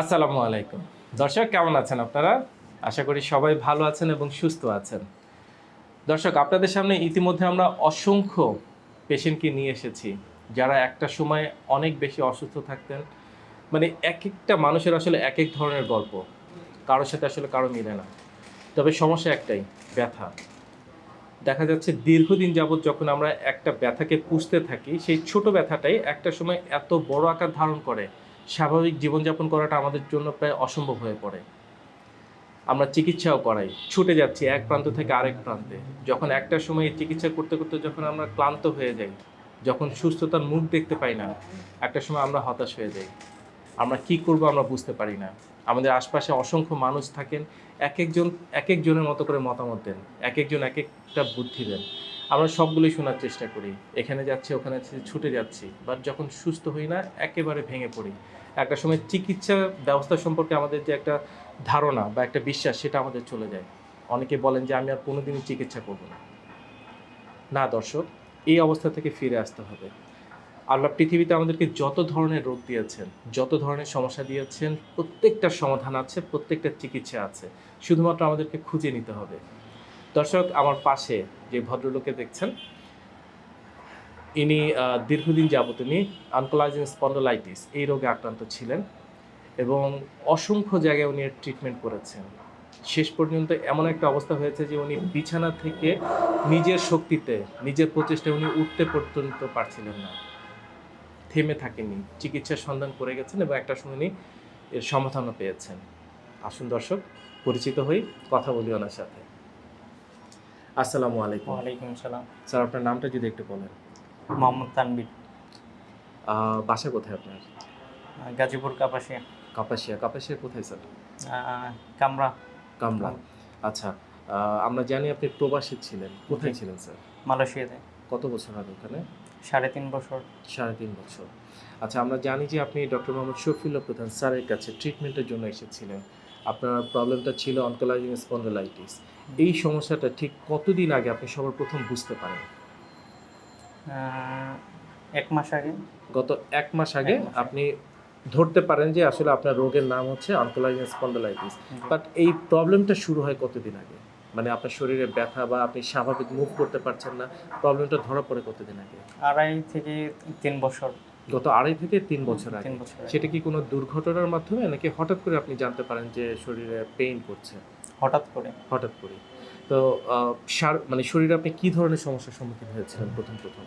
আসসালামু আলাইকুম। দর্শক, কেমন আছেন আপনারা? আশা করি সবাই ভালো আছেন এবং সুস্থ আছেন। দর্শক, আপনাদের সামনে ইতিমধ্যে আমরা অসংখ্য পেশেন্টকে নিয়ে এসেছি, যারা একটা সময় অনেক বেশি অসুস্থ থাকতেন। মানে এক একটা মানুষের আসলে এক এক ধরনের গল্প। কারোর সাথে আসলে কারও মিলে না। তবে সমস্যা একটাই, ব্যথা। দেখা যাচ্ছে দীর্ঘদিন যাবৎ যখন আমরা একটা ব্যথাকে পুষতে থাকি, সেই ছোট ব্যথাটাই একটা সময় এত বড় আকার ধারণ করে স্বাভাবিক জীবনযাপন করাটা আমাদের জন্য প্রায় অসম্ভব হয়ে পড়ে। আমরা চিকিৎসাও করাই। ছুটে যাচ্ছি এক প্রান্ত থেকে আরেক প্রান্তে। যখন একটা সময় চিকিৎসা করতে করতে যখন আমরা ক্লান্ত হয়ে যাই, যখন সুস্থতার মুখ দেখতে পাই না, একটা সময় আমরা হতাশ হয়ে যাই। আমরা কি করব আমরা বুঝতে পারি না। আমাদের আশপাশে অসংখ্য মানুষ থাকেন এক একজন এক একজনের মতো করে মতামত দেন এক একজন এক একটা বুদ্ধি দেন। আমরা সবগুলোই শোনার চেষ্টা করি। এখানে যাচ্ছি, ওখানে ছুটে যাচ্ছি। বাট যখন সুস্থ হই না, একেবারে ভেঙে পড়ি। একটা সময় চিকিৎসা ব্যবস্থা সম্পর্কে আমাদের যে একটা ধারণা বা একটা বিশ্বাস, সেটা আমাদের চলে যায়। অনেকে বলেন যে, আমি আর কোনোদিনই চিকিৎসা করব না। না দর্শক, এই অবস্থা থেকে ফিরে আসতে হবে। আল্লাহ পৃথিবীতে আমাদেরকে যত ধরনের রোগ দিয়েছেন, যত ধরনের সমস্যা দিয়েছেন, প্রত্যেকটা সমাধান আছে, প্রত্যেকটা চিকিৎসা আছে। শুধুমাত্র আমাদেরকে খুঁজে নিতে হবে। দর্শক, আমার পাশে যে ভদ্রলোকে দেখছেন, ইনি দীর্ঘদিন যাবত ইনি আনকোলাইজিং স্পন্ডোলাইটিস, এই রোগে আক্রান্ত ছিলেন এবং অসংখ্য জায়গায় উনি ট্রিটমেন্ট করেছেন। শেষ পর্যন্ত এমন একটা অবস্থা হয়েছে যে উনি বিছানা থেকে নিজের শক্তিতে, নিজের প্রচেষ্টায় উনি উঠতে পর্যন্ত পারছিলেন না। থেমে থাকেনি চিকিৎসার সন্ধান করে গেছেন এবং একটা সময় উনি এর সমাধানও পেয়েছেন। আসুন দর্শক, পরিচিত হই, কথা বলি ওনার সাথে। আসসালামু আলাইকুম। ওয়ালাইকুম আসসালাম। স্যার আপনার নামটা যদি একটু বলেন। মোহাম্মদ তানবির বাসা কোথায় আপনার? গাজীপুর কাপাসিয়া। কাপাসিয়া। কাপাসিয়া কোথায় স্যার? কামরা। কামরা। আচ্ছা আমরা জানি আপনি প্রবাসী ছিলেন। কোথায় ছিলেন স্যার? মালয়েশিয়াতে। কত বছর আগে ওখানে? সাড়ে তিন বছর। সাড়ে তিন বছর। আচ্ছা আমরা জানি যে আপনি ডক্টর মোহাম্মদ শফিউল্লাহ প্রধান স্যারের কাছে ট্রিটমেন্টের জন্য এসেছিলেন। আপনার প্রবলেমটা ছিল অনকোলাইজিং স্পন্ডোলাইটিস এই সমস্যাটা ঠিক কতদিন আগে আপনি সবার প্রথম বুঝতে পারেন? এক মাস আগে। গত এক মাস আগে। আপনি ধরতে পারেন যে আসলে আপনার রোগের নাম হচ্ছে অনকোলাইজিং স্পন্ডোলাইটিস বাট এই প্রবলেমটা শুরু হয় কতদিন আগে? মানে আপনার শরীরে ব্যথা বা আপনি স্বাভাবিক মুভ করতে পারছেন না প্রবলেমটা ধরা পড়ে কতদিন আগে? আড়াই থেকে তিন বছর। গত আড়াই থেকে তিন বছর আগে। সেটা কি কোনো দুর্ঘটনার মাধ্যমে? নাকি হঠাৎ করে আপনি জানতে পারেন যে শরীরে পেইন করছে? হঠাৎ করে। হঠাৎ করে। তো সার- মানে শরীরে আপনি কি ধরনের সমস্যার সম্মুখীন হয়েছিলেন প্রথম প্রথম?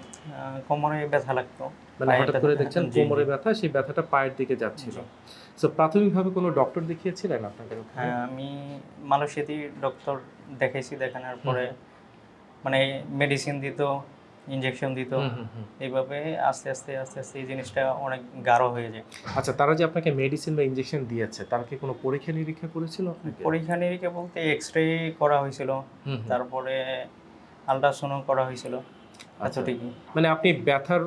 কোমরে ব্যথা লাগতো। মানে হঠাৎ করে দেখছেন। কোমরে ব্যথা সেই ব্যথাটা পায়ের দিকে যাচ্ছিল। তো প্রাথমিকভাবে কোনো ডক্টর দেখিয়েছিলেন ওখানে? হ্যাঁ আমি মালয়েশিয়াতেই ডক্টর দেখাইছি দেখানোর পরে। মানে মেডিসিন দিত ইঞ্জেকশন দিত। এইভাবে আস্তে আস্তে আস্তে আস্তে এই জিনিসটা অনেক গাঢ় হয়ে যায় আচ্ছা তারা যে আপনাকে মেডিসিন বা ইনজেকশন দিয়েছে তারা কি কোনো পরীক্ষা নিরীক্ষা করেছিল আপনাকে? পরীক্ষা নিরীক্ষা বলতে এক্স রে করা হয়েছিল। তারপরে আলট্রাসাউন্ড করা হয়েছিল আচ্ছা। ঠিকই মানে আপনি ব্যথার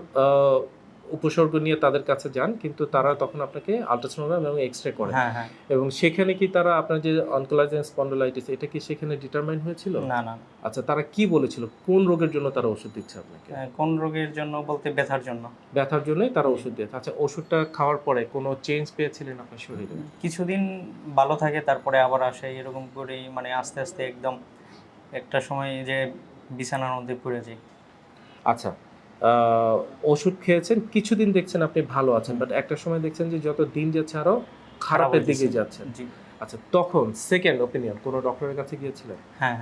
উপসর্গ নিয়ে তাদের কাছে যান কিন্তু তারা তখন আপনাকে আলট্রাসোনোগ্রাম এবং এক্স রে করে হ্যাঁ হ্যাঁ। এবং সেখানে কি তারা আপনার যে অনকোলাইজেন স্পন্ডোলাইটিস এটা কি সেখানে ডিটারমাইন হয়েছিল? না না। আচ্ছা তারা কি বলেছিল? কোন রোগের জন্য তারা ওষুধ দিচ্ছে আপনাকে? আহ, কোন রোগের জন্য বলতে ব্যথার জন্য। ব্যথার জন্যই তারা ওষুধ দিয়েছে। আচ্ছা ওষুধটা খাওয়ার পরে কোনো চেঞ্জ পেয়েছিলেন আপনার শরীরে? কিছুদিন ভালো থাকে তারপরে আবার আসে এরকম করেই মানে আস্তে আস্তে একদম একটা সময় যে বিছানার মধ্যে পড়ে যায় আচ্ছা ওষুধ খেয়েছেন কিছুদিন দেখছেন আপনি ভালো আছেন বাট একটা সময় দেখছেন যে যত দিন যাচ্ছে আরও খারাপের দিকে। যাচ্ছেন। জি। আচ্ছা তখন সেকেন্ড ওপিনিয়ন কোনো ডক্টরের কাছে গিয়েছিলেন? হ্যাঁ।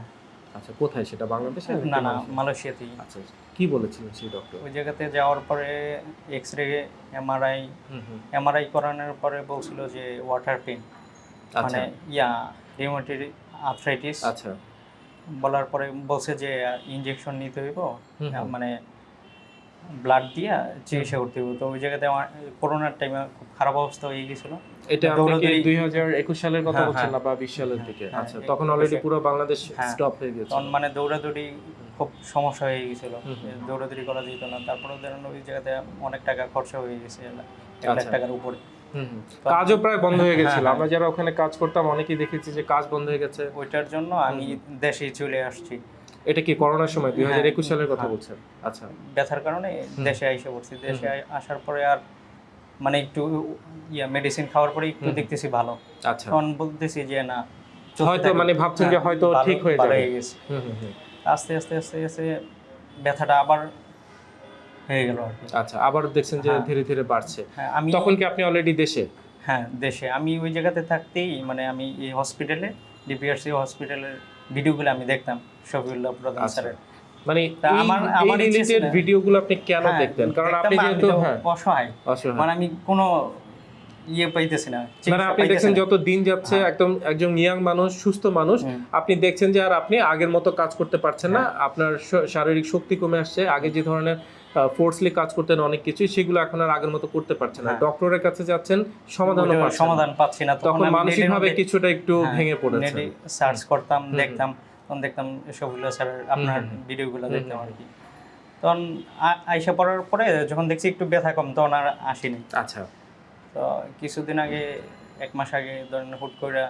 আচ্ছা কোথায় সেটা বাংলাদেশে না না মালয়েশিয়াতেই। আচ্ছা কি বলেছিলেন সেই ডক্টর ওই জায়গাতে যাওয়ার পরে এক্স রে এমআরআই হুম হুম। এমআরআই করানোর পরে বলছিল যে ওয়াটার পেন আচ্ছা। মানে ইয়া রিউমেটেড আর্থ্রাইটিস আচ্ছা। বলার পরে বলছে যে ইনজেকশন নিতে হইব। মানে ব্লাড দিয়া চিকিৎসা করতে ওই জায়গাতে আমার করোনার টাইমে খুব খারাপ অবস্থা হয়ে গেছিল এটা আপনি সালের কথা হ্যাঁ, বলছেন না হ্যাঁ। বা বিশ সালের হ্যাঁ, দিকে আচ্ছা তখন অলরেডি পুরো বাংলাদেশ। স্টপ হয়ে গেছে তখন মানে দৌড়াদৌড়ি খুব সমস্যা হয়ে গেছিল। দৌড়াদৌড়ি করা যেত না তারপরে ধরেন ওই জায়গাতে অনেক টাকা খরচা হয়ে গেছে এক লাখ আচ্ছা। টাকার উপরে। কাজও প্রায় বন্ধ হয়ে গেছিল। আমরা যারা ওখানে কাজ করতাম অনেকেই দেখেছি যে কাজ বন্ধ হয়ে গেছে ওইটার জন্য আমি দেশে চলে আসছি এটা কি করোনার সময় দুই হাজার একুশ হ্যাঁ, সালের কথা হ্যাঁ। বলছেন? আচ্ছা। ব্যথার কারণে দেশে আইসে পড়ছি। দেশে আসার পরে আর মানে একটু ইয়া মেডিসিন খাওয়ার পরে একটু দেখতেছি ভালো। আচ্ছা। তখন বলতেছি যে না হয়তো মানে ভাবছেন যে হ্যাঁ, হয়তো ঠিক হয়ে যাবে। হয়ে। আস্তে আস্তে আস্তে আস্তে ব্যথাটা আবার হয়ে গেল আচ্ছা আবার দেখছেন যে হ্যাঁ। ধীরে ধীরে বাড়ছে। হ্যাঁ আমি তখন কি আপনি অলরেডি দেশে? হ্যাঁ দেশে। আমি ওই জায়গাতে থাকতেই মানে আমি এই হসপিটালে ডিপিআরসি হসপিটালের ভিডিওগুলো আমি দেখতাম শফিউল্লাহ প্রধান আচ্ছা। স্যারের। মানে আমার- আমার রিলেটেড ভিডিওগুলো আপনি কেন হ্যাঁ, দেখতেন? কারণ আপনি যেহেতু হ্যাঁ। অসহায়। অসহায়। মানে আমি কোনো ইয়ে পাইতেছি না মানে আপনি দেখছেন যত দিন যাচ্ছে হ্যাঁ। একদম একজন ইয়াং মানুষ সুস্থ মানুষ আপনি দেখছেন যে আর আপনি আগের মতো কাজ করতে পারছেন না। হ্যাঁ। আপনার শারীরিক শক্তি কমে আসছে। আগে যে ধরনের ফোর্সলি কাজ করতেন অনেক কিছুই সেগুলো এখন আর আগের মতো করতে পারছেন না। হ্যাঁ। ডক্টরের কাছে যাচ্ছেন পাচ্ছেন সমাধান পাচ্ছি না। তখন মানসিকভাবে কিছুটা একটু হ্যাঁ, ভেঙে পড়েছে সার্চ করতাম দেখতাম তখন দেখতাম শফিউল্লাহ স্যারের আপনার। ভিডিওগুলো দেখতাম আর কি। তখন আইসা পড়ার পরে যখন দেখছি একটু ব্যথা কম তখন আর আসিনি। আচ্ছা। তো কিছুদিন আগে এক মাস আগে ধরেন হুট করে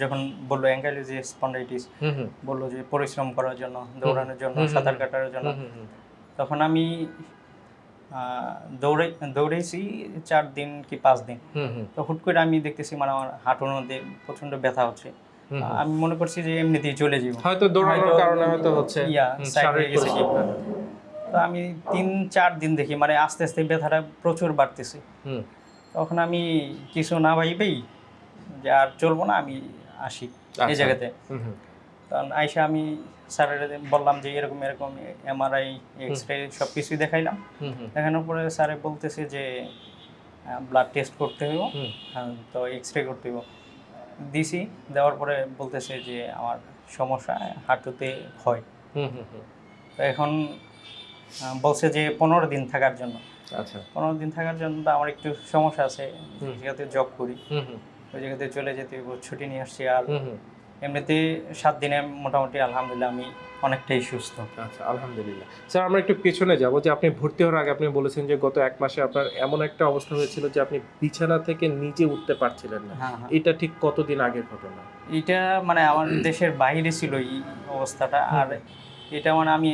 যখন বলল অ্যাঙ্কাইলোজি স্পন্ডাইটিস বলল যে পরিশ্রম করার জন্য দৌড়ানোর জন্য সাঁতার কাটার জন্য। তখন আমি দৌড়ে দৌড়েছি চার দিন কি পাঁচ দিন। তো হুট করে আমি দেখতেছি মানে আমার হাঁটুর মধ্যে প্রচণ্ড ব্যথা হচ্ছে। আমি মনে করছি যে এমনিতেই চলে যাব। হয়তো দৌড়ানোর কারণে হয়তো হচ্ছে ইয়া সাইড হয়ে গেছে তো আমি তিন চার দিন দেখি মানে আস্তে আস্তে ব্যথাটা প্রচুর বাড়তেছে। হুম, তখন আমি কিছু না ভাইবেই যে আর চলবো না আমি আসি এই আচ্ছা। জায়গাতে। হুম, আইসা আমি স্যারের বললাম যে এরকম এরকম এমআরআই এক্স রে সব কিছুই দেখাইলাম। দেখানোর পরে স্যারে বলতেছে যে ব্লাড টেস্ট করতে হইব। হ্যাঁ, তো এক্স রে করতে হইব। দিছি দেওয়ার পরে বলতেছে যে আমার সমস্যা হাঁটুতে হুম। তো এখন বলছে যে পনেরো দিন থাকার জন্য। আচ্ছা। পনেরো দিন থাকার জন্য তো আমার একটু সমস্যা আছে। ওই জব করি। ওই জায়গাতে চলে যেতে ছুটি নিয়ে আসছি আর। এমনিতে সাত দিনে মোটামুটি আলহামদুলিল্লাহ আমি অনেকটাই সুস্থ। আচ্ছা আলহামদুলিল্লাহ। স্যার আমরা একটু পেছনে যাব যে আপনি ভর্তি হওয়ার আগে আপনি বলেছেন যে গত এক মাসে আপনার এমন একটা অবস্থা হয়েছিল যে আপনি বিছানা থেকে নিজে উঠতে পারছিলেন না। হ্যাঁ হ্যাঁ। এটা ঠিক কতদিন আগের ঘটনা? এটা মানে আমার দেশের বাইরে ছিল এই অবস্থাটা। আর এটা মানে আমি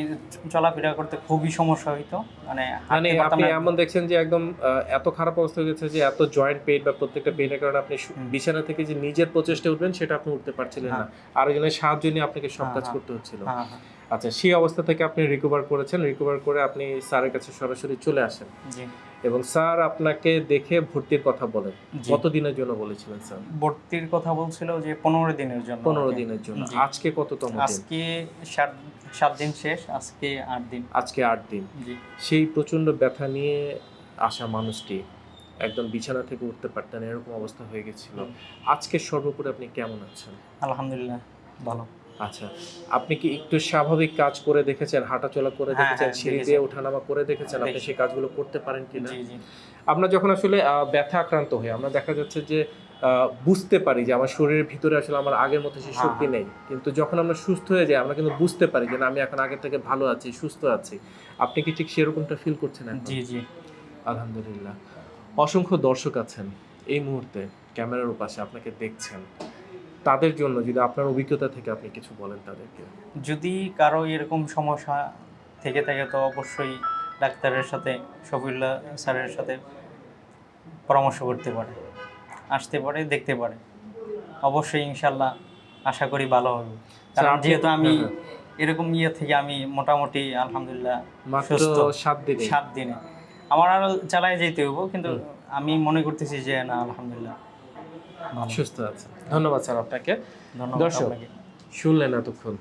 চলাফেরা করতে খুবই সমস্যা হইতো। মানে মানে আপনি। এমন দেখছেন যে একদম এত খারাপ অবস্থা হয়ে গেছে যে এত জয়েন্ট পেইন বা প্রত্যেকটা পেইনের কারণে আপনি বিছানা থেকে যে নিজের প্রচেষ্টা উঠবেন সেটা আপনি উঠতে পারছিলেন না। আরেকজনের সাহায্য নিয়ে আপনাকে সব হ্যাঁ, কাজ হ্যাঁ। করতে হচ্ছিল। হ্যাঁ হ্যাঁ। আচ্ছা সেই অবস্থা থেকে আপনি রিকভার করেছেন। রিকভার করে আপনি স্যারের কাছে সরাসরি চলে আসেন। জি। এবং স্যার আপনাকে দেখে ভর্তির কথা বলেন। কত দিনের জন্য বলেছিলেন স্যার? ভর্তির কথা বলছিল যে পনেরো দিনের জন্য পনেরো দিনের জন্য। আজকে কততম দিন? আজকে সাত সাত দিন শেষ আজকে আট দিন। আজকে আট দিন। জি। সেই প্রচণ্ড ব্যথা নিয়ে আসা মানুষটি একদম বিছানা থেকে উঠতে পারতেন এরকম অবস্থা হয়ে গেছিল। আজকে সর্বোপরি আপনি কেমন আছেন? আলহামদুলিল্লাহ ভালো। আচ্ছা আপনি কি একটু স্বাভাবিক কাজ করে দেখেছেন হাঁটাচলা করে হ্যাঁ, দেখেছেন হ্যাঁ, সিঁড়ি। দিয়ে ওঠানামা করে দেখেছেন আপনি। সেই কাজগুলো করতে পারেন কিনা? জি জি। আমরা যখন আসলে ব্যথা আক্রান্ত হই আমরা দেখা যাচ্ছে যে বুঝতে পারি যে আমার শরীরের ভিতরে আসলে আমার আগের মতো সেই হ্যাঁ, শক্তি নেই। কিন্তু যখন আমরা সুস্থ হয়ে যাই আমরা কিন্তু বুঝতে পারি যে না আমি এখন আগের থেকে ভালো আছি সুস্থ আছি। আপনি কি ঠিক সেরকমটা ফিল করছেন? জি জি। আলহামদুলিল্লাহ। অসংখ্য দর্শক আছেন এই মুহূর্তে ক্যামেরার পাশে আপনাকে দেখছেন। তাদের জন্য যদি আপনার অভিজ্ঞতা থেকে আপনি কিছু বলেন তাদেরকে। যদি কারও এরকম সমস্যা থেকে থাকে তো অবশ্যই ডাক্তারের সাথে শফিউল্লাহ স্যারের সাথে পরামর্শ করতে পারে আসতে পারে দেখতে পারে। অবশ্যই ইনশাল্লাহ আশা করি ভালো হবে। কারণ যেহেতু আমি হ্যাঁ, এরকম ইয়ে থেকে আমি মোটামুটি আলহামদুলিল্লাহ সুস্থ। সাত দিনে। সাত দিনে। আমার আরও চালায় যেতে হব কিন্তু আমি মনে করতেছি যে না আলহামদুলিল্লাহ। সুস্থ আছে। ধন্যবাদ স্যার আপনাকে। দর্শক। শুনলেন এতক্ষণ।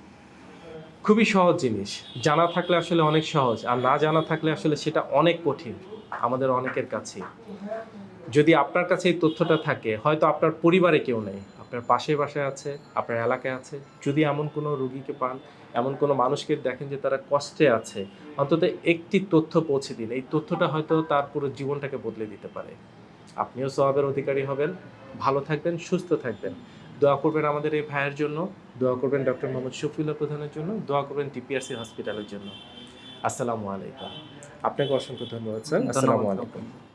খুবই সহজ জিনিস। জানা থাকলে আসলে অনেক সহজ আর না জানা থাকলে আসলে সেটা অনেক কঠিন। আমাদের অনেকের কাছে যদি আপনার কাছে এই তথ্যটা থাকে হয়তো আপনার পরিবারে কেউ নেই। আপনার পাশে বাসায় আছে আপনার এলাকায় আছে। যদি এমন কোনো রুগীকে পান এমন কোনো মানুষকে দেখেন যে তারা কষ্টে আছে অন্তত একটি তথ্য পৌঁছে দিন। এই তথ্যটা হয়তো তার পুরো জীবনটাকে বদলে দিতে পারে। আপনিও সবাবের অধিকারী হবেন। ভালো থাকবেন সুস্থ থাকবেন। দোয়া করবেন আমাদের এই ভাইয়ের জন্য। দোয়া করবেন ডক্টর মোহাম্মদ শফিউল্লাহ প্রধানের জন্য। দোয়া করবেন টিপিআরসি হসপিটালের জন্য। আসসালামু আলাইকুম। আপনাকে অসংখ্য ধন্যবাদ স্যার। আসসালামু আলাইকুম।